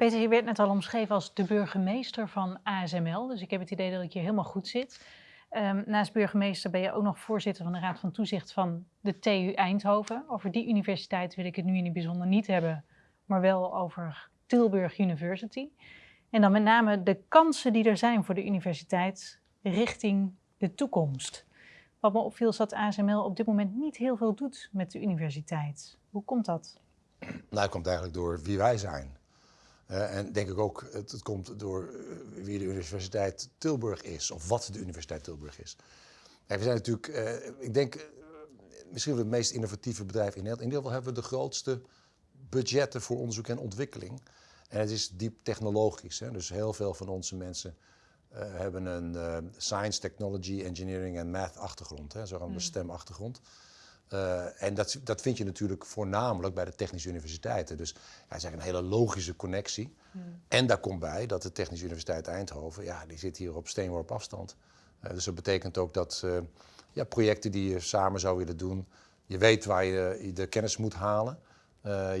Peter, je werd net al omschreven als de burgemeester van ASML. Dus ik heb het idee dat ik hier helemaal goed zit. Um, naast burgemeester ben je ook nog voorzitter van de Raad van Toezicht van de TU Eindhoven. Over die universiteit wil ik het nu in het bijzonder niet hebben, maar wel over Tilburg University. En dan met name de kansen die er zijn voor de universiteit richting de toekomst. Wat me opviel is dat ASML op dit moment niet heel veel doet met de universiteit. Hoe komt dat? Nou, dat komt eigenlijk door wie wij zijn. Uh, en denk ik ook, het, het komt door uh, wie de Universiteit Tilburg is, of wat de Universiteit Tilburg is. En we zijn natuurlijk, uh, ik denk, misschien wel het meest innovatieve bedrijf in Nederland. In ieder geval hebben we de grootste budgetten voor onderzoek en ontwikkeling. En het is diep technologisch. Hè? Dus heel veel van onze mensen hebben een science, technology, engineering en math achtergrond, zo'n mm. STEM achtergrond. Uh, en dat, dat vind je natuurlijk voornamelijk bij de technische universiteiten. Dus ja, het is eigenlijk een hele logische connectie. Hmm. En daar komt bij dat de Technische Universiteit Eindhoven, ja, die zit hier op steenworp afstand. Uh, dus dat betekent ook dat uh, ja, projecten die je samen zou willen doen, je weet waar je, de kennis moet halen.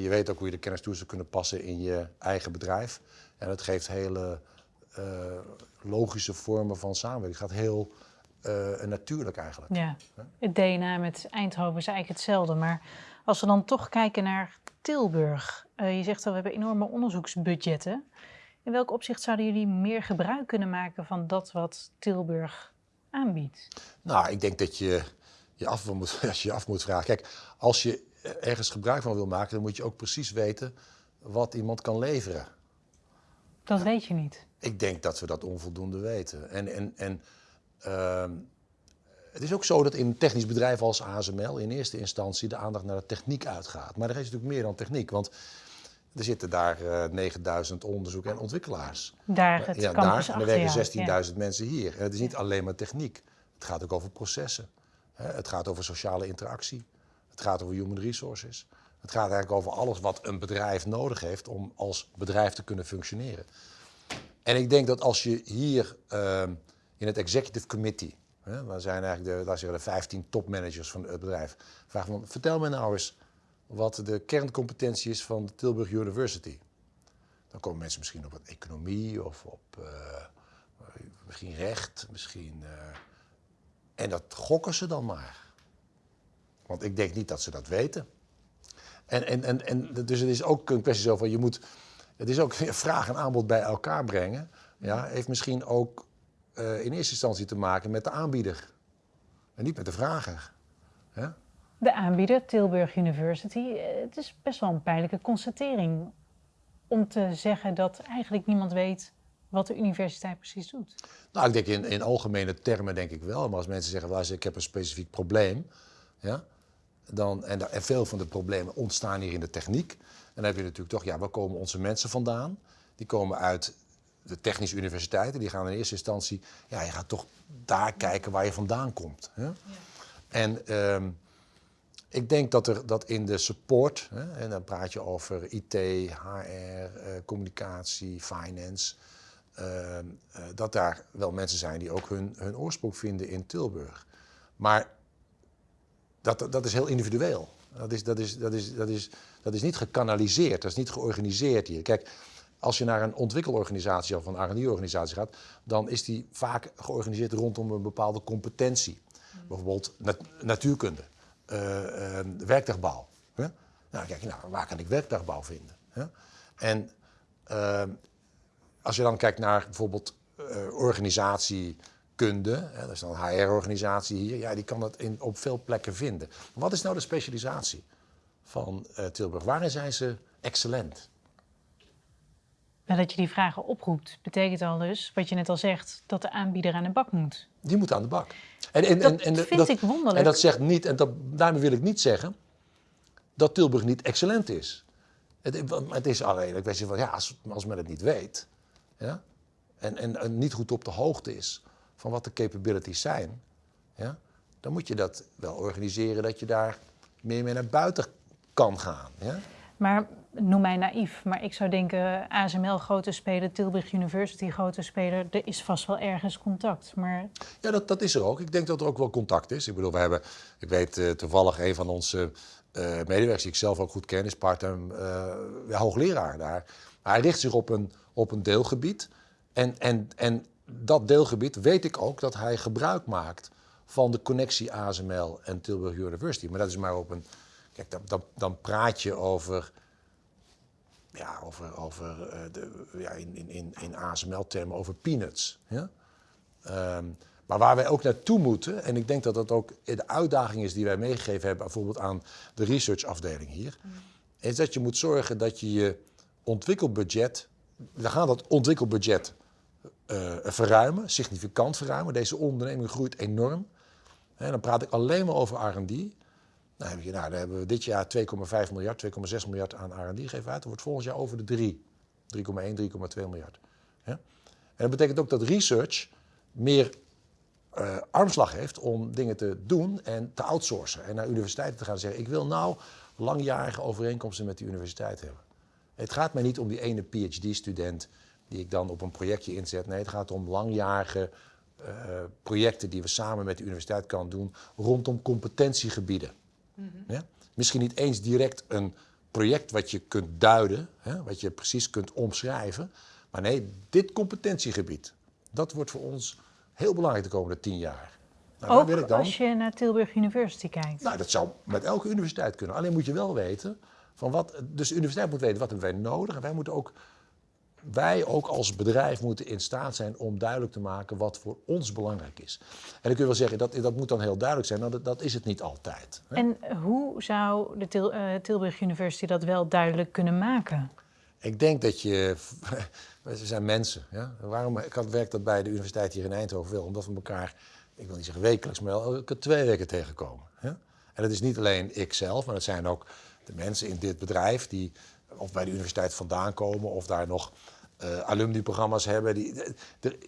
je weet ook hoe je de kennis toe zou kunnen passen in je eigen bedrijf. En dat geeft hele logische vormen van samenwerking. Het gaat heel uh, natuurlijk eigenlijk. Ja, het DNA met Eindhoven is eigenlijk hetzelfde. Maar als we dan toch kijken naar Tilburg. Uh, je zegt al, we hebben enorme onderzoeksbudgetten. In welk opzicht zouden jullie meer gebruik kunnen maken van dat wat Tilburg aanbiedt? Nou, ik denk dat je je af moet, als je, je af moet vragen. Kijk, als je ergens gebruik van wil maken, dan moet je ook precies weten wat iemand kan leveren. Dat weet je niet. Ik denk dat we dat onvoldoende weten. En, en, en het is ook zo dat in een technisch bedrijf als ASML in eerste instantie de aandacht naar de techniek uitgaat. Maar er is natuurlijk meer dan techniek, want er zitten daar uh, eh, 9000 onderzoek- en ontwikkelaars. Daar het ja, daar, en er werken 16.000 mensen hier. En het is niet alleen maar techniek. Het gaat ook over processen. Het gaat over sociale interactie. Het gaat over human resources. Het gaat eigenlijk over alles wat een bedrijf nodig heeft om als bedrijf te kunnen functioneren. En ik denk dat als je hier ehm, in het executive committee. Hè, waar zijn eigenlijk de, zeggen, de 15 topmanagers van het bedrijf. Vraag van, vertel me nou eens wat de kerncompetentie is van de Tilburg University. Dan komen mensen misschien op economie of op uh, misschien recht, misschien. Uh, en dat gokken ze dan maar. Want ik denk niet dat ze dat weten. En, en, en, en dus het is ook een kwestie zo van je moet. Het is ook vraag en aanbod bij elkaar brengen. Ja, heeft misschien ook uh, in eerste instantie te maken met de aanbieder en niet met de vrager. De aanbieder, Tilburg University, eh, het is best wel een pijnlijke constatering om te zeggen dat eigenlijk niemand weet wat de universiteit precies doet. Nou, ik denk in, in algemene termen denk ik wel. Maar als mensen zeggen, luister, ik heb een specifiek probleem, ja, dan, en, en veel van de problemen ontstaan hier in de techniek. En dan heb je natuurlijk toch, ja, waar komen onze mensen vandaan? Die komen uit de technische universiteiten, die gaan in eerste instantie, ja, je gaat toch daar kijken waar je vandaan komt. Hè? Ja. En ehm, ik denk dat er dat in de support, hè, en dan praat je over IT, HR, uh, eh, communicatie, finance, ehm, eh, dat daar wel mensen zijn die ook hun, hun oorsprong vinden in Tilburg. Maar dat, dat is heel individueel. Dat is, dat, is, dat, is, dat, is, dat is niet gekanaliseerd, dat is niet georganiseerd hier. Kijk, als je naar een ontwikkelorganisatie of een R&D-organisatie gaat, dan is die vaak georganiseerd rondom een bepaalde competentie. Bijvoorbeeld natuurkunde, uh, uh, werkdagbouw. Hè? Nou, kijk, nou, waar kan ik werkdagbouw vinden? Hè? En uh, als je dan kijkt naar bijvoorbeeld organisatiekunde, hè, dat is dan een HR-organisatie hier, ja, die kan dat in, op veel plekken vinden. wat is nou de specialisatie van Tilburg? Waarin zijn ze excellent? Dat je die vragen oproept, betekent al dus, wat je net al zegt, dat de aanbieder aan de bak moet. Die moet aan de bak. En, en, dat en, en, vind ik wonderlijk. En dat zegt niet, en dat, daarmee wil ik niet zeggen dat Tilburg niet excellent is. Het, het is alleen een kwestie van, ja, als, als men het niet weet ja, en, en, niet goed op de hoogte is van wat de capabilities zijn, ja, dan moet je dat wel organiseren dat je daar meer mee naar buiten kan gaan. Ja? Maar noem mij naïef, maar ik zou denken ASML grote speler, Tilburg University grote speler, er is vast wel ergens contact. Maar... Ja, dat, dat is er ook. Ik denk dat er ook wel contact is. Ik bedoel, we hebben, ik weet uh, toevallig een van onze uh, medewerkers die ik zelf ook goed ken, is part-time uh, hoogleraar daar. Hij richt zich op een, op een deelgebied. En, en, en dat deelgebied weet ik ook dat hij gebruik maakt van de connectie ASML en Tilburg University. Maar dat is maar op een. Kijk, dan, dan, dan praat je over. Ja, over, over eh, de, ja, in, in, in, in ASML-termen over peanuts. Ja? Ehm, maar waar wij ook naartoe moeten, en ik denk dat dat ook de uitdaging is die wij meegegeven hebben, bijvoorbeeld aan de researchafdeling hier, is dat je moet zorgen dat je je ontwikkelbudget, we gaan dat ontwikkelbudget uh, verruimen, significant verruimen. Deze onderneming groeit enorm. En dan praat ik alleen maar over R&D. Nou, dan hebben we dit jaar 2,5 miljard, 2,6 miljard aan R&D gegeven uit. Dat wordt volgend jaar over de 3. 3,1, 3,2 miljard. Ja? En dat betekent ook dat research meer uh, armslag heeft om dingen te doen en te outsourcen. En naar universiteiten te gaan zeggen, ik wil nou langjarige overeenkomsten met die universiteit hebben. Het gaat mij niet om die ene PhD-student die ik dan op een projectje inzet. Nee, het gaat om langjarige uh, projecten die we samen met de universiteit kan doen rondom competentiegebieden. Mm -hmm. ja? Misschien niet eens direct een project wat je kunt duiden, hè, wat je precies kunt omschrijven. Maar nee, dit competentiegebied, dat wordt voor ons heel belangrijk de komende tien jaar. Nou, Ook wil ik dan, als je naar Tilburg University kijkt? Nou, dat zou met elke universiteit kunnen. Alleen moet je wel weten, van wat, dus de universiteit moet weten wat hebben wij nodig. En wij moeten ook wij ook als bedrijf moeten in staat zijn om duidelijk te maken wat voor ons belangrijk is. En dan kun je wel zeggen, dat, dat moet dan heel duidelijk zijn, dat, dat is het niet altijd. Hè? En hoe zou de Til, uh, Tilburg University dat wel duidelijk kunnen maken? Ik denk dat je, we zijn mensen. Ja? Waarom ik had, werk dat bij de universiteit hier in Eindhoven wel? Omdat we elkaar, ik wil niet zeggen wekelijks, maar elke twee weken tegenkomen. Ja? En dat is niet alleen ikzelf, maar dat zijn ook de mensen in dit bedrijf die of bij de universiteit vandaan komen of daar nog uh, alumni-programma's hebben. Die, de,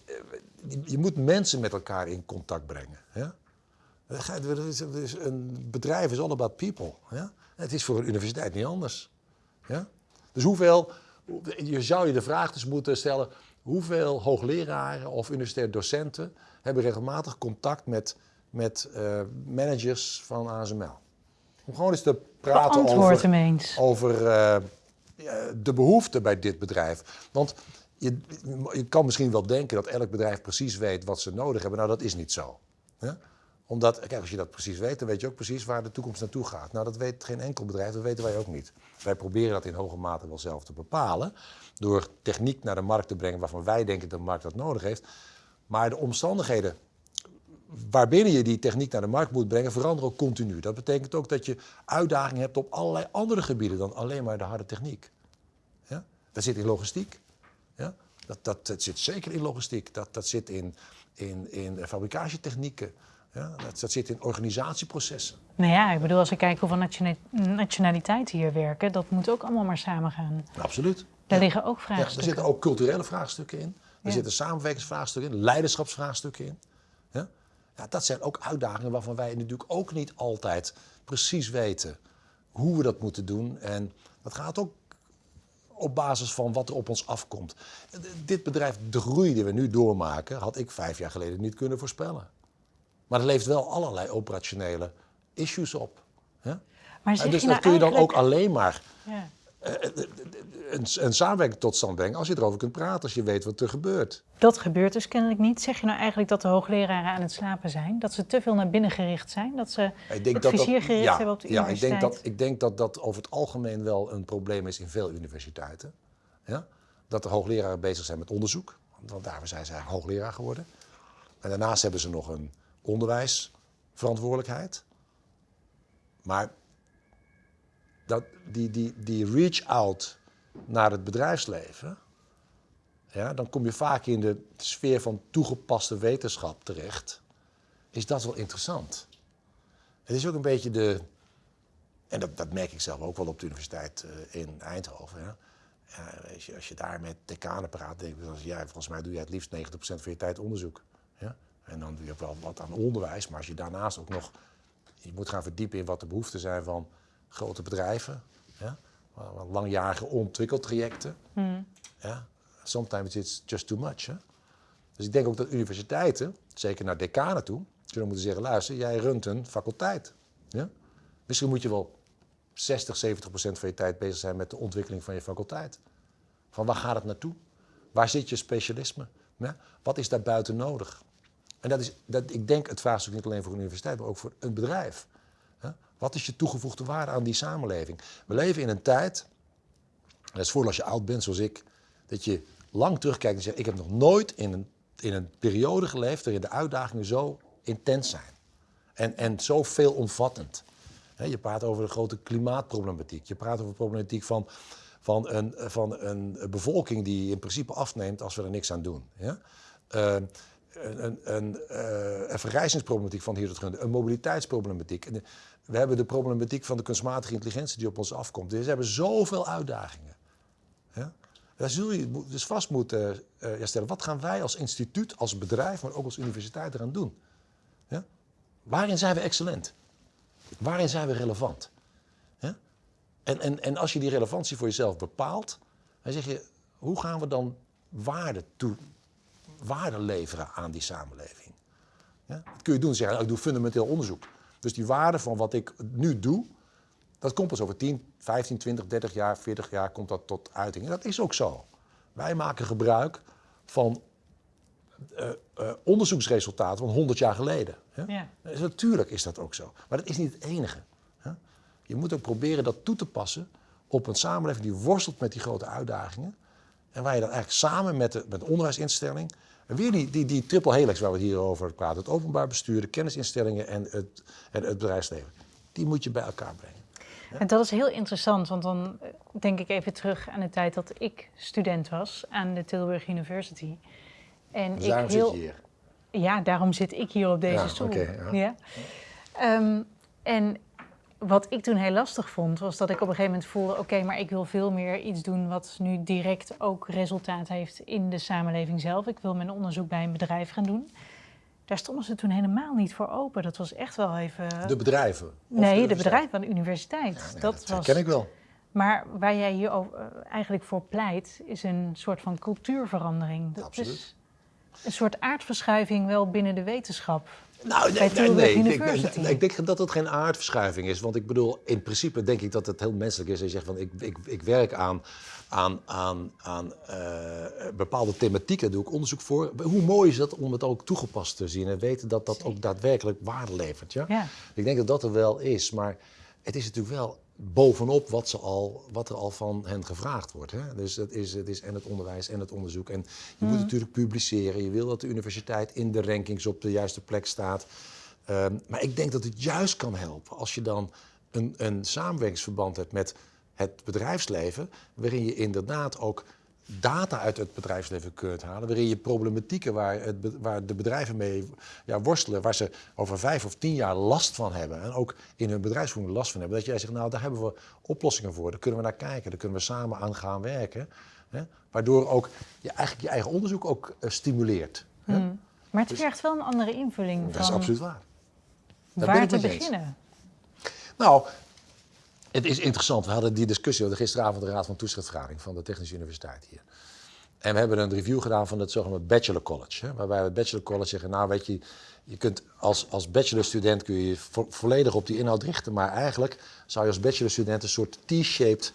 je moet mensen met elkaar in contact brengen. Ja? Een bedrijf is all about people. Ja? Het is voor een universiteit niet anders. Ja? Dus hoeveel, je zou je de vraag dus moeten stellen, hoeveel hoogleraren of universitaire docenten hebben regelmatig contact met, met uh, managers van ASML? Om gewoon eens te praten over, over uh, de behoefte bij dit bedrijf. Want je, je, kan misschien wel denken dat elk bedrijf precies weet wat ze nodig hebben. Nou, dat is niet zo. Omdat, kijk, als je dat precies weet, dan weet je ook precies waar de toekomst naartoe gaat. Nou, dat weet geen enkel bedrijf, dat weten wij ook niet. Wij proberen dat in hoge mate wel zelf te bepalen. Door techniek naar de markt te brengen waarvan wij denken dat de markt dat nodig heeft. Maar de omstandigheden waarbinnen je die techniek naar de markt moet brengen, veranderen ook continu. Dat betekent ook dat je uitdagingen hebt op allerlei andere gebieden dan alleen maar de harde techniek. Ja? Dat zit in logistiek. Ja? Dat, dat, dat zit zeker in logistiek. Dat, dat zit in, in, in fabricatietechnieken. Ja? Dat, dat zit in organisatieprocessen. Nou ja, ik bedoel, als ik kijk hoeveel nationaliteiten hier werken, dat moet ook allemaal maar samen gaan. Absoluut. Daar liggen ook vraagstukken. Ja, er zitten ook culturele vraagstukken in. Er zitten samenwerkingsvraagstukken in, leiderschapsvraagstukken in. Ja? Ja, dat zijn ook uitdagingen waarvan wij natuurlijk ook niet altijd precies weten hoe we dat moeten doen. En dat gaat ook op basis van wat er op ons afkomt. Dit bedrijf, de groei die we nu doormaken, had ik vijf jaar geleden niet kunnen voorspellen. Maar er leeft wel allerlei operationele issues op. Hè? Maar dus dat nou kun je dan ook alleen maar ja. Eh, eh, een, een samenwerking tot stand brengen als je erover kunt praten, als je weet wat er gebeurt. Dat gebeurt dus kennelijk niet. Zeg je nou eigenlijk dat de hoogleraren aan het slapen zijn? Dat ze te veel naar binnen gericht zijn? Dat ze ik denk dat gericht ja, hebben op de ja, universiteit? Ja, ik denk, dat, ik denk dat dat over het algemeen wel een probleem is in veel universiteiten. Ja? Dat de hoogleraren bezig zijn met onderzoek. Want daarvoor zijn ze hoogleraar geworden. En daarnaast hebben ze nog een onderwijsverantwoordelijkheid. Maar dat, die, die, die reach out naar het bedrijfsleven, ja, dan kom je vaak in de sfeer van toegepaste wetenschap terecht. Is dat wel interessant? Het is ook een beetje de. En dat, dat merk ik zelf ook wel op de universiteit uh, in Eindhoven. Ja. Ja, als, je, als je daar met decanen praat, denk je, ja, volgens mij doe je het liefst 90% van je tijd onderzoek. Ja? En dan doe je wel wat aan onderwijs, maar als je daarnaast ook nog je moet gaan verdiepen in wat de behoeften zijn van grote bedrijven, ja? langjarige ontwikkeltrajecten. Mm. Ja? Sometimes it's just too much. Hè? Dus ik denk ook dat universiteiten, zeker naar decanen toe, zullen moeten zeggen, luister, jij runt een faculteit. Ja? Misschien moet je wel 60, 70 procent van je tijd bezig zijn met de ontwikkeling van je faculteit. Van waar gaat het naartoe? Waar zit je specialisme? Ja? Wat is daar buiten nodig? En dat is, dat, ik denk, het vraagstuk niet alleen voor een universiteit, maar ook voor een bedrijf. Wat is je toegevoegde waarde aan die samenleving? We leven in een tijd, dat is voor als je oud bent zoals ik, dat je lang terugkijkt en zegt, ik heb nog nooit in een, in een periode geleefd waarin de uitdagingen zo intens zijn. En, en zo veelomvattend. Je praat over de grote klimaatproblematiek. Je praat over de problematiek van, van, een, van een bevolking die in principe afneemt als we er niks aan doen. Ja? Uh, een, een, uh, een vergrijzingsproblematiek van hier tot een mobiliteitsproblematiek. We hebben de problematiek van de kunstmatige intelligentie die op ons afkomt. Dus we hebben zoveel uitdagingen. Ja? Daar zul je dus vast moeten uh, stellen. Wat gaan wij als instituut, als bedrijf, maar ook als universiteit eraan doen? Ja? Waarin zijn we excellent? Waarin zijn we relevant? En, en, en als je die relevantie voor jezelf bepaalt, dan zeg je, hoe gaan we dan waarde, waarde leveren aan die samenleving? Ja? Dat kun je doen, zeggen, ik doe fundamenteel onderzoek. Dus die waarde van wat ik nu doe, dat komt pas over 10, 15, 20, 30 jaar, 40 jaar komt dat tot uiting. En dat is ook zo. Wij maken gebruik van uh, uh, onderzoeksresultaten van 100 jaar geleden. Ja? Dus natuurlijk is dat ook zo. Maar dat is niet het enige. Hè? Je moet ook proberen dat toe te passen op een samenleving die worstelt met die grote uitdagingen. En waar je dan eigenlijk samen met de, met de onderwijsinstelling. En weer die, die, die triple helix waar we het hier over praten. Het openbaar bestuur, de kennisinstellingen en het, en het bedrijfsleven. Die moet je bij elkaar brengen. En dat is heel interessant, want dan denk ik even terug aan de tijd dat ik student was aan de Tilburg University. En dus daarom ik heel... zit je hier? Ja, daarom zit ik hier op deze ja, stoel. Okay, ja. ja. Um, en wat ik toen heel lastig vond, was dat ik op een gegeven moment voelde: oké, maar ik wil veel meer iets doen wat nu direct ook resultaat heeft in de samenleving zelf. Ik wil mijn onderzoek bij een bedrijf gaan doen. Daar stonden ze toen helemaal niet voor open. Dat was echt wel even. De bedrijven? Nee, de, bedrijven van de universiteit. Ja, nee, dat, dat was... ken ik wel. Maar waar jij hier uh, eigenlijk voor pleit, is een soort van cultuurverandering. Dat Absoluut. is een soort aardverschuiving wel binnen de wetenschap. Nou, nee, nee, nee, ik, denk, ik denk dat het geen aardverschuiving is. Want ik bedoel, in principe denk ik dat het heel menselijk is. Je zegt van, ik, ik, ik werk aan, aan, aan, aan uh, bepaalde thematieken, daar doe ik onderzoek voor. Hoe mooi is dat om het ook toegepast te zien en weten dat dat ook daadwerkelijk waarde levert. Ja? Ja. Ik denk dat dat er wel is, maar het is natuurlijk wel bovenop wat, ze al, wat er al van hen gevraagd wordt. Hè? Dus het is, het is en het onderwijs en het onderzoek. En je moet natuurlijk publiceren. Je wil dat de universiteit in de rankings op de juiste plek staat. Um, maar ik denk dat het juist kan helpen als je dan een, een samenwerkingsverband hebt met het bedrijfsleven, waarin je inderdaad ook data uit het bedrijfsleven kunt halen, waarin je problematieken waar, het, waar de bedrijven mee ja, worstelen, waar ze over vijf of tien jaar last van hebben en ook in hun bedrijfsvoering last van hebben, dat jij zegt, nou daar hebben we oplossingen voor, daar kunnen we naar kijken, daar kunnen we samen aan gaan werken, hè, waardoor ook je eigenlijk je eigen onderzoek ook uh, stimuleert. Hè. Hmm. Maar het dus, vergt wel een andere invulling Dat van is absoluut waar. Daar waar te beginnen. Nou, het is interessant. We hadden die discussie hadden gisteravond de Raad van Toezichtvergadering van de Technische Universiteit hier. En we hebben een review gedaan van het zogenaamde Bachelor College. Hè, waarbij we het Bachelor College zeggen, nou weet je, je kunt als, als bachelorstudent kun je je vo volledig op die inhoud richten. Maar eigenlijk zou je als bachelorstudent een soort T-shaped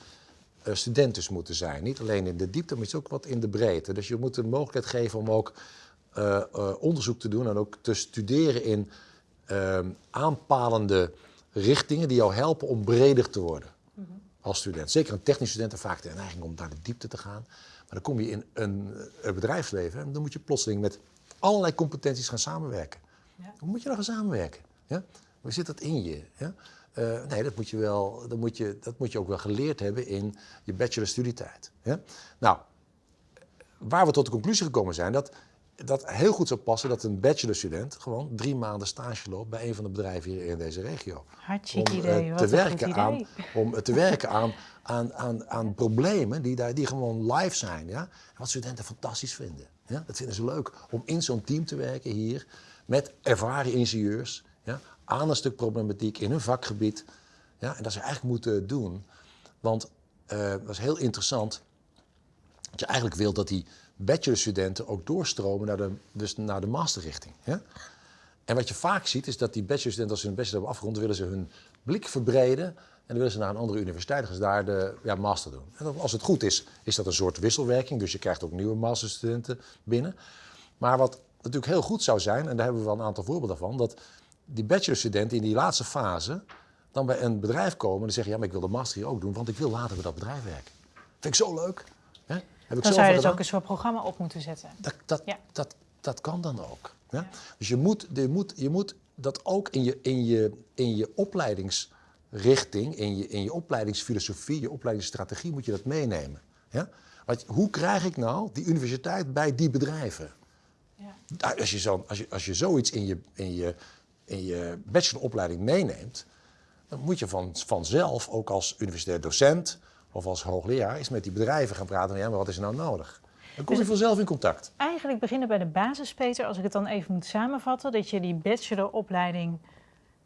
uh, moeten zijn. Niet alleen in de diepte, maar ook wat in de breedte. Dus je moet de mogelijkheid geven om ook uh, uh, onderzoek te doen en ook te studeren in aanpalende richtingen die jou helpen om breder te worden mm -hmm. als student. Zeker een technisch student heeft vaak de neiging om naar de diepte te gaan. Maar dan kom je in een, een bedrijfsleven en dan moet je plotseling met allerlei competenties gaan samenwerken. Ja. Hoe moet je dan gaan samenwerken? Ja? Hoe zit dat in je? Ja? Uh, nee, dat moet, je wel, dat, moet je, dat moet je ook wel geleerd hebben in je bachelorstudietijd. Ja? Nou, waar we tot de conclusie gekomen zijn dat dat heel goed zou passen dat een bachelorstudent gewoon drie maanden stage loopt bij een van de bedrijven hier in deze regio. Hartstikke om, idee. uh, Wat te werken idee. aan, om te werken aan, aan, aan, aan problemen die, daar, die gewoon live zijn. Ja? Wat studenten fantastisch vinden. Ja? Dat vinden ze leuk om in zo'n team te werken hier met ervaren ingenieurs ja? aan een stuk problematiek in hun vakgebied. Ja? En dat ze eigenlijk moeten doen. Want uh, dat is heel interessant. Dat je eigenlijk wilt dat die bachelorstudenten ook doorstromen naar de, dus naar de masterrichting. En wat je vaak ziet is dat die bachelorstudenten als ze hun bachelor hebben afgerond, willen ze hun blik verbreden dan willen ze naar een andere universiteit, gaan ze daar de ja, master doen. En als het goed is, is dat een soort wisselwerking. Dus je krijgt ook nieuwe masterstudenten binnen. Maar wat natuurlijk heel goed zou zijn, en daar hebben we wel een aantal voorbeelden van, dat die bachelorstudenten in die laatste fase dan bij een bedrijf komen en zeggen, ja, maar ik wil de master hier ook doen, want ik wil later bij dat bedrijf werken. Vind ik zo leuk. Hè? Heb ik Dan zou je dus gedaan. ook een soort programma op moeten zetten. Dat, dat, Ja. dat, dat kan dan ook. Ja? Ja. Dus je moet, je, moet, je moet dat ook in je, in je, in je opleidingsrichting, in je, in je opleidingsfilosofie, je opleidingsstrategie, moet je dat meenemen. Ja? Want hoe krijg ik nou die universiteit bij die bedrijven? Ja. Nou, Als je, zo, als je, als je zoiets in je, in je, in je bacheloropleiding meeneemt, dan moet je van, vanzelf ook als universitair docent of als hoogleraar eens met die bedrijven gaan praten. Ja, maar wat is er nou nodig? Dan kom je Dus- vanzelf in contact. Eigenlijk beginnen bij de basis, Peter, als ik het dan even moet samenvatten, dat je die bacheloropleiding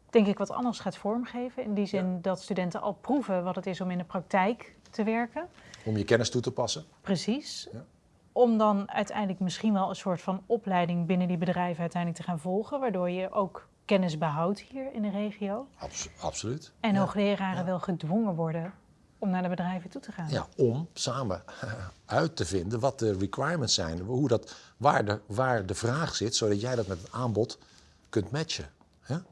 denk ik wat anders gaat vormgeven. In die zin dat studenten al proeven wat het is om in de praktijk te werken. Om je kennis toe te passen. Precies. Ja. Om dan uiteindelijk misschien wel een soort van opleiding binnen die bedrijven uiteindelijk te gaan volgen, waardoor je ook kennis behoudt hier in de regio. Abs- absoluut. En ja. hoogleraren wel gedwongen worden om naar de bedrijven toe te gaan. Ja, om samen uit te vinden wat de requirements zijn, hoe dat, waar, de, waar de vraag zit, zodat jij dat met het aanbod kunt matchen. Ja?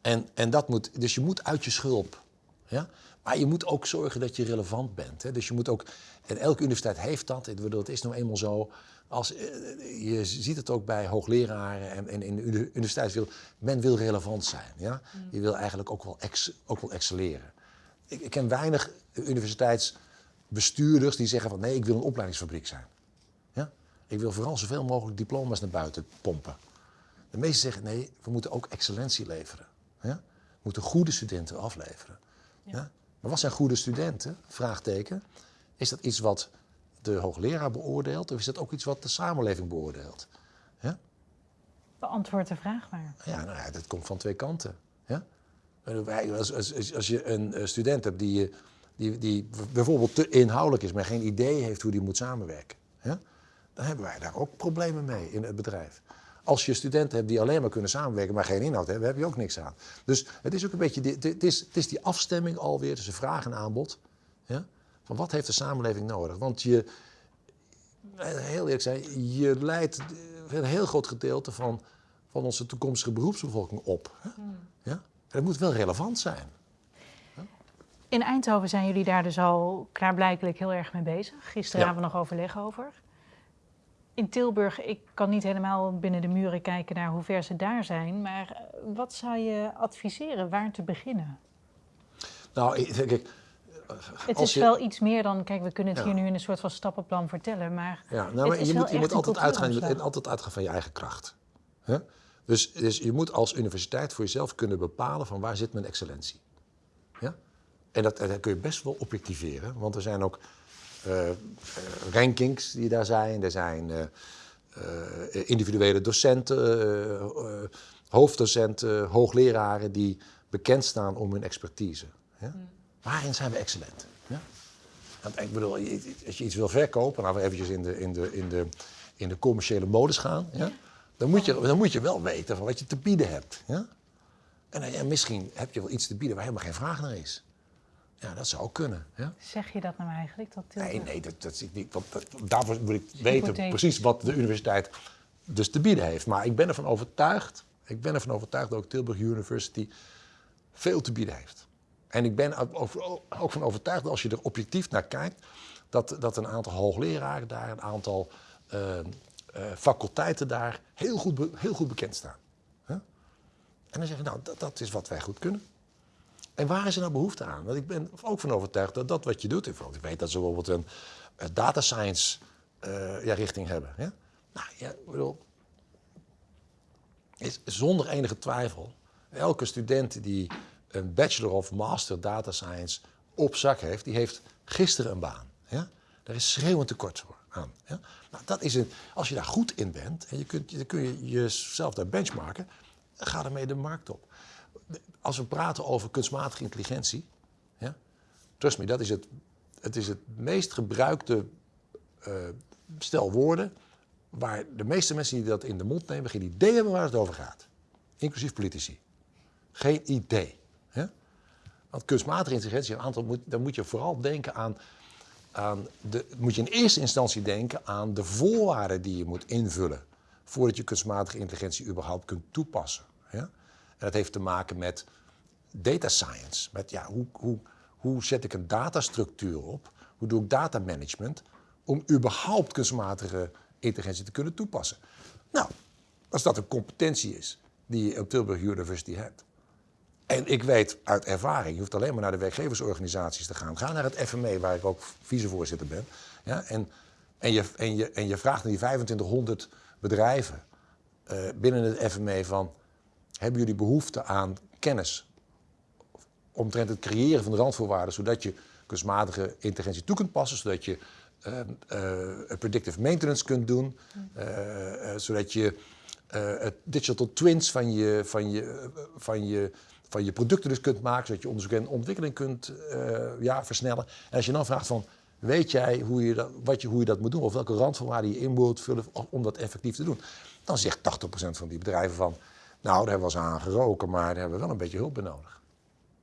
En, en dat moet, dus je moet uit je schulp. Ja? Maar je moet ook zorgen dat je relevant bent. Hè? Dus je moet ook, en elke universiteit heeft dat, het is nou eenmaal zo. Als, eh, je ziet het ook bij hoogleraren en, en in de uni- universiteitswereld. Men wil relevant zijn. Ja? Je wil eigenlijk ook wel, ex, ook wel excelleren. Ik, ik ken weinig universiteitsbestuurders die zeggen van nee, ik wil een opleidingsfabriek zijn. Ja? Ik wil vooral zoveel mogelijk diploma's naar buiten pompen. De meesten zeggen nee, we moeten ook excellentie leveren. Ja? We moeten goede studenten afleveren. Ja. Maar wat zijn goede studenten? Vraagteken. Is dat iets wat de hoogleraar beoordeelt of is dat ook iets wat de samenleving beoordeelt? Ja? Beantwoord de vraag maar. Ja, nou ja, dat komt van twee kanten. Als, als, als, je een eh, student hebt die, die, die bijvoorbeeld te inhoudelijk is, maar geen idee heeft hoe die moet samenwerken, ja? dan hebben wij daar ook problemen mee in het bedrijf. Als je studenten hebt die alleen maar kunnen samenwerken, maar geen inhoud hebben, heb je ook niks aan. Dus het is ook een beetje, die- het is, het is die afstemming alweer tussen vraag en aanbod. Van wat heeft de samenleving nodig? Want je, eh, heel eerlijk zijn, je leidt een heel groot gedeelte van, van onze toekomstige beroepsbevolking op. Hè? Het moet wel relevant zijn. In Eindhoven zijn jullie daar dus al klaarblijkelijk heel erg mee bezig. Gisteren Ja. hadden we nog overleg over. In Tilburg, ik kan niet helemaal binnen de muren kijken naar hoe ver ze daar zijn. Maar eh, wat zou je adviseren waar te beginnen? Nou, ik denk ik. Het is je- wel iets meer dan, kijk, we kunnen het Ja. hier nu in een soort van stappenplan vertellen. Maar Ja, nou, maar je moet, je altijd, uitgaan, je moet altijd uitgaan van je eigen kracht. Hè? Dus, dus je moet als universiteit voor jezelf kunnen bepalen van waar zit mijn excellentie. Ja? En dat, dat kun je best wel objectiveren, want er zijn ook eh, eh, rankings die daar zijn. Er zijn eh, individuele docenten, hoofddocenten, hoogleraren die bekend staan om hun expertise. Ja? Waarin zijn we excellent? Ja? Want ik bedoel, als je iets wil verkopen, nou eventjes in de, in de, in de, in de commerciële modus gaan, ja? Dan, moet je, dan moet je wel weten van wat je te bieden hebt. Ja? En, misschien heb je wel iets te bieden waar helemaal geen vraag naar is. Ja, dat zou kunnen. Ja? zeg je dat nou eigenlijk? Dat Tilburg? Nee, nee, dat, dat zie ik niet. Want dat- daarvoor moet ik weten precies wat de universiteit dus te bieden heeft. Maar ik ben ervan overtuigd, ik ben ervan overtuigd dat ook Tilburg University veel te bieden heeft. En ik ben ook- van overtuigd dat als je er objectief naar kijkt, dat, dat een aantal hoogleraren daar, een aantal eh, faculteiten daar heel goed, heel goed bekend staan. En dan zeggen we, nou, dat, dat is wat wij goed kunnen. En waar is er nou behoefte aan? Want ik ben ook van overtuigd dat dat wat je doet, ik weet dat ze bijvoorbeeld een, eh, data science eh, ja, richting hebben. Ja? Nou ja, bedoel, is zonder enige twijfel, elke student die een bachelor of master data science op zak heeft, die heeft gisteren een baan. Ja? Daar is schreeuwend tekort voor Ja? Nou, dat is een, als je daar goed in bent en je kunt, dan kun je jezelf daar benchmarken, ga ermee de markt op. Als we praten over kunstmatige intelligentie, trust me, dat is het, het, is het meest gebruikte eh, stel woorden waar de meeste mensen die dat in de mond nemen geen idee hebben waar het over gaat. Inclusief politici. Geen idee. Want kunstmatige intelligentie, een aantal moet, dan moet je vooral denken aan, aan de, moet je in eerste instantie denken aan de voorwaarden die je moet invullen voordat je kunstmatige intelligentie überhaupt kunt toepassen. En dat heeft te maken met data science, met ja, hoe, hoe, hoe zet ik een datastructuur op, hoe doe ik data management om überhaupt kunstmatige intelligentie te kunnen toepassen. Nou, als dat een competentie is die je op Tilburg University hebt. En ik weet uit ervaring, je hoeft alleen maar naar de werkgeversorganisaties te gaan. Ga naar het FME, waar ik ook vicevoorzitter ben. Ja, en, en, je, en, je, en je vraagt naar die 2500 bedrijven uh, binnen het FME van... hebben jullie behoefte aan kennis omtrent het creëren van de randvoorwaarden... zodat je kunstmatige intelligentie toe kunt passen, zodat je uh, uh, predictive maintenance kunt doen, zodat je het digital twins van je, van, je, van, je, van je producten dus kunt maken, zodat je onderzoek en ontwikkeling kunt ja, versnellen. En als je dan vraagt van, weet jij hoe je, dat, wat je, hoe je dat moet doen, of welke randvoorwaarden je in moet vullen om dat effectief te doen, dan zegt 80% van die bedrijven van, nou, daar hebben we eens aan geroken, maar daar hebben we wel een beetje hulp bij nodig.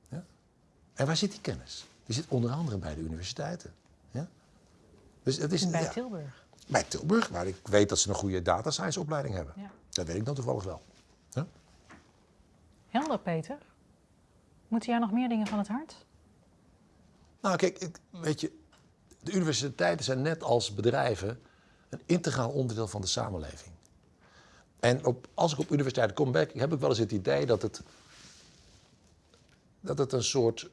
Ja? En waar zit die kennis? Die zit onder andere bij de universiteiten. Ja? Dus het is, bij ja, Tilburg? Bij Tilburg, waar ik weet dat ze een goede data science opleiding hebben. Ja. Dat weet ik dan toevallig wel. Ja? Helder, Peter. Moeten jij nog meer dingen van het hart? Nou, kijk, weet je, de universiteiten zijn net als bedrijven een integraal onderdeel van de samenleving. En op, als ik op universiteiten kom, heb ik wel eens het idee dat het, dat het een soort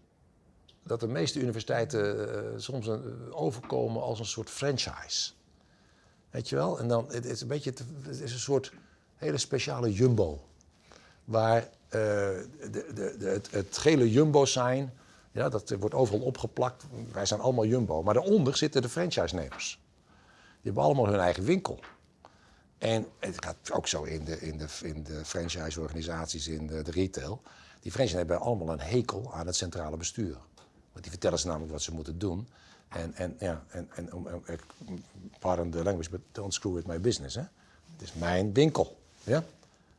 dat de meeste universiteiten uh, soms een, uh, overkomen als een soort franchise. Weet je wel? En dan het is een beetje het is een soort hele speciale jumbo. Waar de, de, de, het, het, gele jumbo-sign, ja, dat wordt overal opgeplakt. Wij zijn allemaal jumbo. Maar daaronder zitten de franchise-nemers. Die hebben allemaal hun eigen winkel. En het gaat ook zo in de, in de, in de franchise-organisaties, in de, de retail. Die franchise hebben allemaal een hekel aan het centrale bestuur. Want die vertellen ze namelijk wat ze moeten doen. En, en, ja, en, en pardon the language, but don't screw with my business. Hè? Het is mijn winkel. Ja?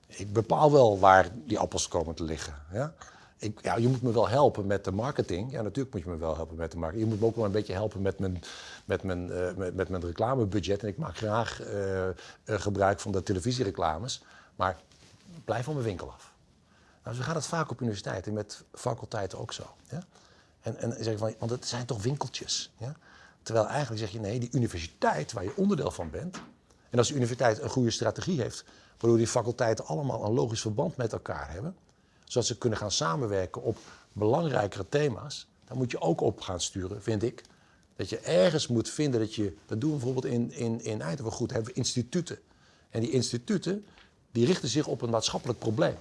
Ik bepaal wel waar die appels komen te liggen. Ja? Ik, ja, je moet me wel helpen met de marketing. Ja, natuurlijk moet je me wel helpen met de marketing. Je moet me ook wel een beetje helpen met mijn, met mijn, uh, met, met, mijn reclamebudget. En ik maak graag uh, uh, gebruik van de televisiereclames. Maar blijf van mijn winkel af. Nou, zo gaat het vaak op universiteiten, met faculteiten ook zo. Ja? En, en zeg van, want het zijn toch winkeltjes. Ja? Terwijl eigenlijk zeg je nee, die universiteit waar je onderdeel van bent. En als de universiteit een goede strategie heeft, waardoor die faculteiten allemaal een logisch verband met elkaar hebben, zodat ze kunnen gaan samenwerken op belangrijkere thema's, dan moet je ook op gaan sturen, vind ik. Dat je ergens moet vinden dat je, dat doen we bijvoorbeeld in, in, in Eindhoven goed, hebben we instituten. En die instituten, die richten zich op een maatschappelijk probleem.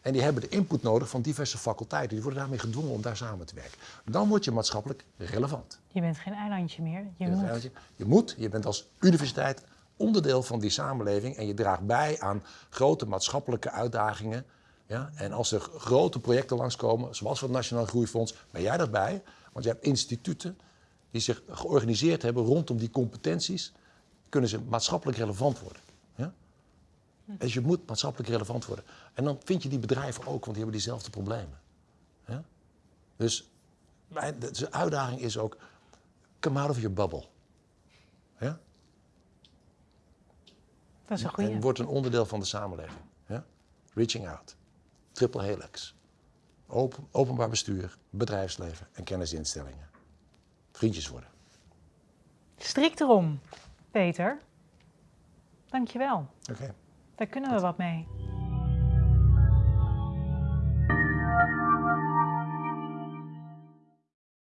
En die hebben de input nodig van diverse faculteiten. Die worden daarmee gedwongen om daar samen te werken. Dan word je maatschappelijk relevant. Je bent geen eilandje meer. Je, moet. Eilandje. Je moet. Je bent als universiteit onderdeel van die samenleving. En je draagt bij aan grote maatschappelijke uitdagingen. Ja? En als er grote projecten langskomen, zoals het Nationaal Groeifonds, ben jij daarbij. Want je hebt instituten die zich georganiseerd hebben rondom die competenties. Kunnen ze maatschappelijk relevant worden. Dus je moet maatschappelijk relevant worden. En dan vind je die bedrijven ook, want die hebben diezelfde problemen. Ja? Dus de uitdaging is ook, come out of your bubble. Ja? Dat is een. En word een onderdeel van de samenleving. Ja? Reaching out. Triple helix. Open, openbaar bestuur, bedrijfsleven en kennisinstellingen. Vriendjes worden. Strikt erom, Peter. Dankjewel. Oké. Okay. Daar kunnen we wat mee.